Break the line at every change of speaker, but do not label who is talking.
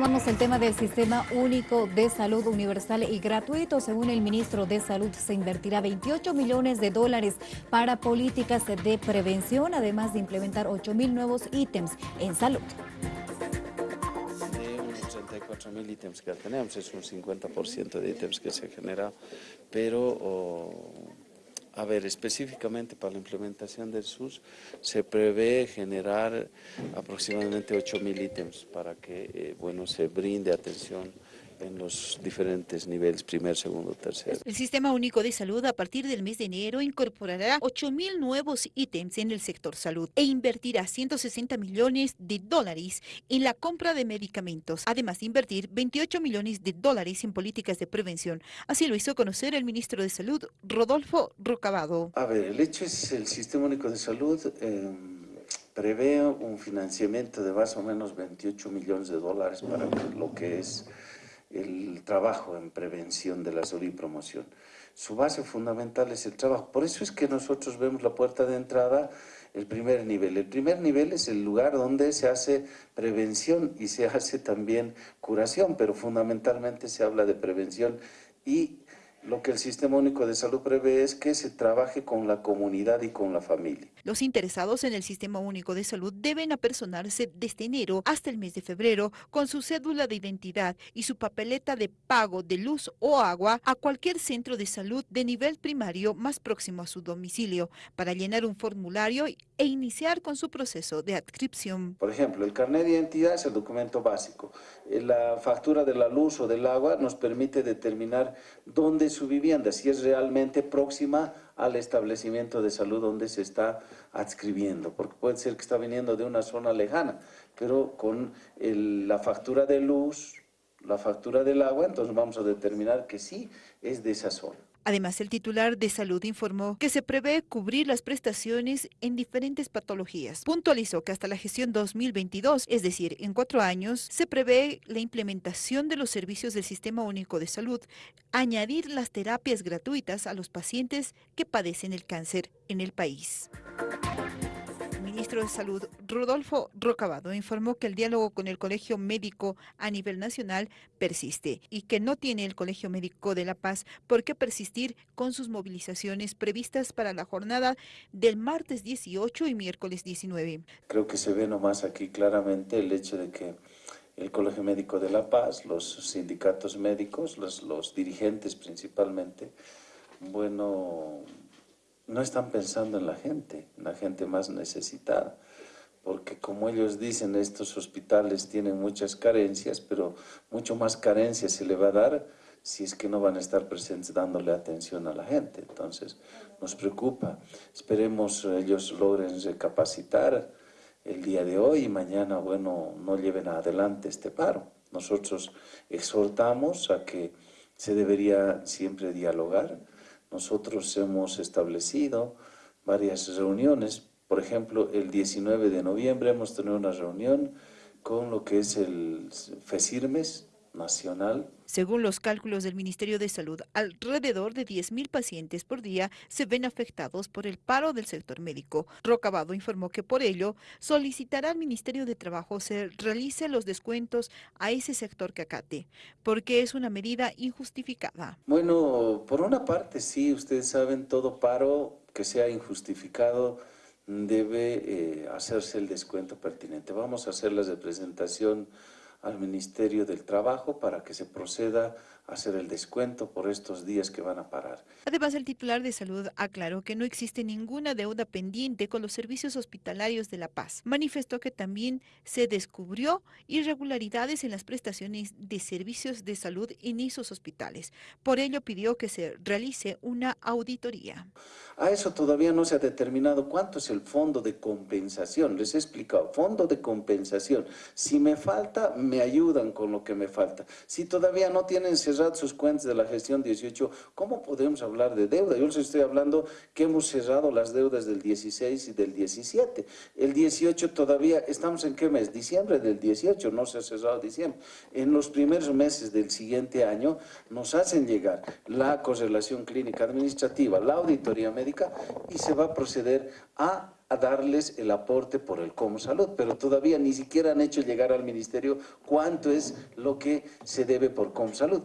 Vamos el tema del Sistema Único de Salud Universal y Gratuito. Según el ministro de Salud, se invertirá 28 millones de dólares para políticas de prevención, además de implementar 8 mil nuevos ítems en salud.
De unos 34 mil ítems que tenemos, es un 50% de ítems que se genera, pero... A ver, específicamente para la implementación del SUS se prevé generar aproximadamente 8.000 ítems para que eh, bueno, se brinde atención en los diferentes niveles, primer, segundo, tercero.
El Sistema Único de Salud a partir del mes de enero incorporará 8.000 nuevos ítems en el sector salud e invertirá 160 millones de dólares en la compra de medicamentos, además de invertir 28 millones de dólares en políticas de prevención. Así lo hizo conocer el ministro de Salud, Rodolfo Rocabado.
A ver, el hecho es el Sistema Único de Salud... Eh, prevé un financiamiento de más o menos 28 millones de dólares para lo que es el trabajo en prevención de la salud y promoción. Su base fundamental es el trabajo. Por eso es que nosotros vemos la puerta de entrada, el primer nivel. El primer nivel es el lugar donde se hace prevención y se hace también curación, pero fundamentalmente se habla de prevención y lo que el Sistema Único de Salud prevé es que se trabaje con la comunidad y con la familia.
Los interesados en el Sistema Único de Salud deben apersonarse desde enero hasta el mes de febrero con su cédula de identidad y su papeleta de pago de luz o agua a cualquier centro de salud de nivel primario más próximo a su domicilio para llenar un formulario e iniciar con su proceso de adscripción.
Por ejemplo, el carnet de identidad es el documento básico. Eh, la factura de la luz o del agua nos permite determinar dónde su vivienda, si es realmente próxima al establecimiento de salud donde se está adscribiendo, porque puede ser que está viniendo de una zona lejana, pero con la factura de luz, la factura del agua, entonces vamos a determinar que sí es de esa zona.
Además, el titular de salud informó que se prevé cubrir las prestaciones en diferentes patologías. Puntualizó que hasta la gestión 2022, es decir, en cuatro años, se prevé la implementación de los servicios del Sistema Único de Salud, añadir las terapias gratuitas a los pacientes que padecen el cáncer en el país ministro de Salud, Rodolfo Rocabado, informó que el diálogo con el Colegio Médico a nivel nacional persiste y que no tiene el Colegio Médico de La Paz por qué persistir con sus movilizaciones previstas para la jornada del martes 18 y miércoles 19.
Creo que se ve nomás aquí claramente el hecho de que el Colegio Médico de La Paz, los sindicatos médicos, los, los dirigentes principalmente, bueno, no están pensando en la gente, en la gente más necesitada, porque como ellos dicen, estos hospitales tienen muchas carencias, pero mucho más carencias se le va a dar si es que no van a estar presentes dándole atención a la gente. Entonces, nos preocupa. Esperemos ellos logren recapacitar el día de hoy y mañana, bueno, no lleven adelante este paro. Nosotros exhortamos a que se debería siempre dialogar, nosotros hemos establecido varias reuniones, por ejemplo, el 19 de noviembre hemos tenido una reunión con lo que es el FESIRMES, nacional.
Según los cálculos del Ministerio de Salud, alrededor de 10.000 pacientes por día se ven afectados por el paro del sector médico. Rocabado informó que por ello solicitará al Ministerio de Trabajo se realice los descuentos a ese sector que acate, porque es una medida injustificada.
Bueno, por una parte sí, ustedes saben, todo paro que sea injustificado debe eh, hacerse el descuento pertinente. Vamos a hacer la representación al Ministerio del Trabajo para que se proceda a hacer el descuento por estos días que van a parar.
Además, el titular de salud aclaró que no existe ninguna deuda pendiente con los servicios hospitalarios de La Paz. Manifestó que también se descubrió irregularidades en las prestaciones de servicios de salud en esos hospitales. Por ello pidió que se realice una auditoría.
A eso todavía no se ha determinado cuánto es el fondo de compensación. Les he explicado, fondo de compensación. Si me falta, me ayudan con lo que me falta. Si todavía no tienen cerrado sus cuentas de la gestión 18, ¿cómo podemos hablar de deuda? Yo les estoy hablando que hemos cerrado las deudas del 16 y del 17. El 18 todavía, ¿estamos en qué mes? Diciembre del 18, no se ha cerrado diciembre. En los primeros meses del siguiente año nos hacen llegar la correlación clínica administrativa, la auditoría médica y se va a proceder a a darles el aporte por el Comsalud, pero todavía ni siquiera han hecho llegar al Ministerio cuánto es lo que se debe por Comsalud.